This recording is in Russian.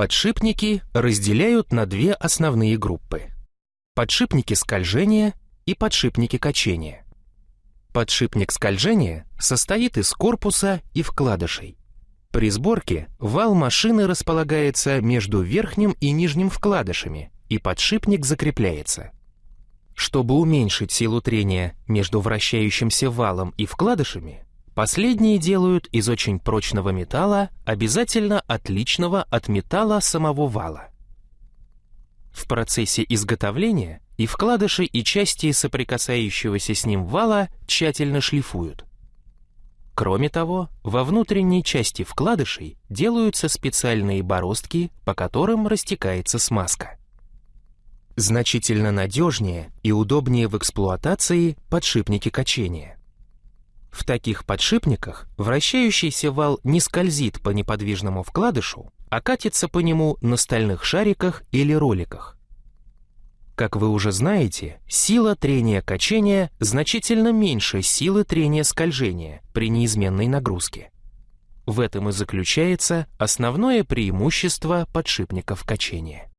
Подшипники разделяют на две основные группы. Подшипники скольжения и подшипники качения. Подшипник скольжения состоит из корпуса и вкладышей. При сборке вал машины располагается между верхним и нижним вкладышами, и подшипник закрепляется. Чтобы уменьшить силу трения между вращающимся валом и вкладышами, последние делают из очень прочного металла, обязательно отличного от металла самого вала. В процессе изготовления и вкладыши, и части соприкасающегося с ним вала тщательно шлифуют. Кроме того, во внутренней части вкладышей делаются специальные бороздки, по которым растекается смазка. Значительно надежнее и удобнее в эксплуатации подшипники качения. В таких подшипниках вращающийся вал не скользит по неподвижному вкладышу, а катится по нему на стальных шариках или роликах. Как вы уже знаете, сила трения качения значительно меньше силы трения скольжения при неизменной нагрузке. В этом и заключается основное преимущество подшипников качения.